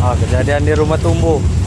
Ha, kejadian di rumah tumbuh.